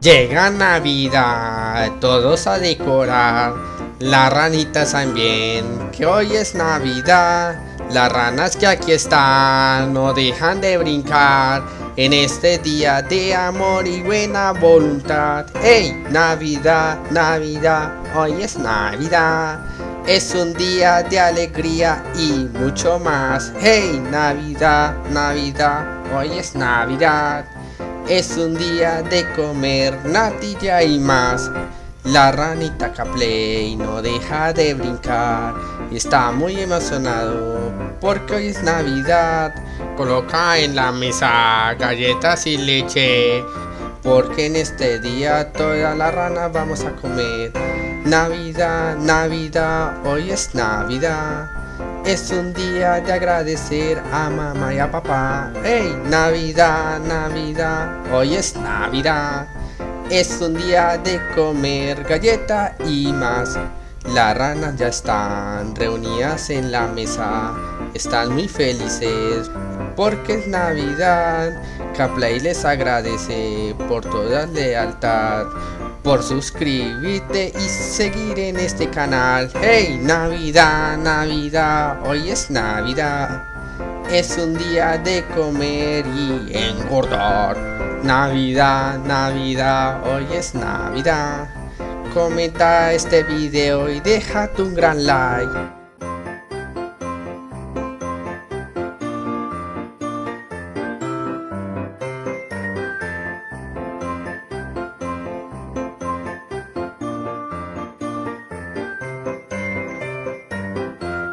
Llega Navidad, todos a decorar, las ranitas también, que hoy es Navidad. Las ranas que aquí están no dejan de brincar en este día de amor y buena voluntad. ¡Hey! Navidad, Navidad, hoy es Navidad. Es un día de alegría y mucho más. ¡Hey! Navidad, Navidad, hoy es Navidad. Es un día de comer natilla y más. La ranita Capley no deja de brincar está muy emocionado porque hoy es Navidad. Coloca en la mesa galletas y leche porque en este día toda la rana vamos a comer. Navidad, Navidad, hoy es Navidad. Es un día de agradecer a mamá y a papá. ¡Hey! Navidad, Navidad, hoy es Navidad. Es un día de comer galleta y más. Las ranas ya están reunidas en la mesa. Están muy felices porque es Navidad. Caplay les agradece por toda lealtad por suscribirte y seguir en este canal. ¡Hey! Navidad, Navidad, hoy es Navidad. Es un día de comer y engordar. Navidad, Navidad, hoy es Navidad. Comenta este video y déjate un gran like.